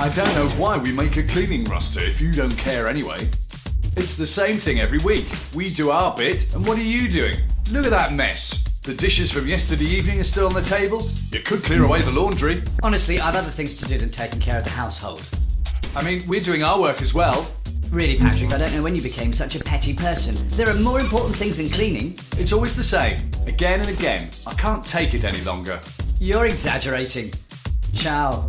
I don't know why we make a cleaning roster if you don't care anyway. It's the same thing every week. We do our bit, and what are you doing? Look at that mess. The dishes from yesterday evening are still on the table. You could clear away the laundry. Honestly, I've other things to do than taking care of the household. I mean, we're doing our work as well. Really, Patrick, I don't know when you became such a petty person. There are more important things than cleaning. It's always the same, again and again. I can't take it any longer. You're exaggerating. Ciao.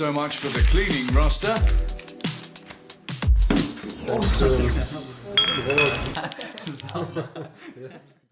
So much for the cleaning roster. Awesome.